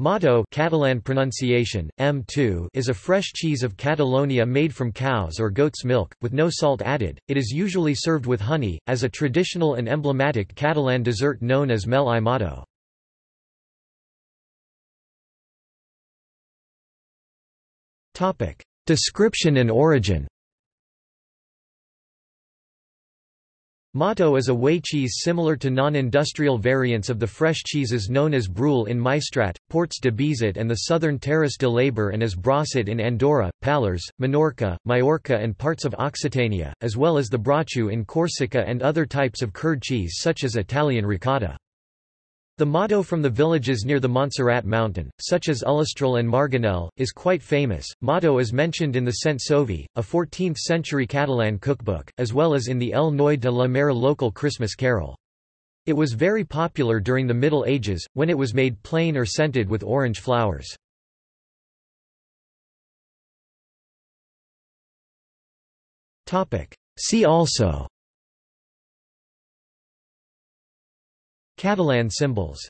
Mató Catalan pronunciation, M2 is a fresh cheese of Catalonia made from cow's or goat's milk, with no salt added. It is usually served with honey, as a traditional and emblematic Catalan dessert known as mel i mató. Description and origin Mató is a whey cheese similar to non-industrial variants of the fresh cheeses known as Brull in Maestrat, Ports de Beseit and the southern Terres de l'Ebre and as Brossat in Andorra, Pallars, Minorca, Majorca and parts of Occitania, as well as the Brocciu in Corsica and other types of curd cheese such as Italian ricotta. The mató from the villages near the Montserrat mountain, such as Ullastrell and Marganell, is quite famous. Mató is mentioned in the Sent Soví, a 14th-century Catalan cookbook, as well as in the El Noi de la Mare local Christmas carol. It was very popular during the Middle Ages, when it was made plain or scented with orange flowers. See also Catalan symbols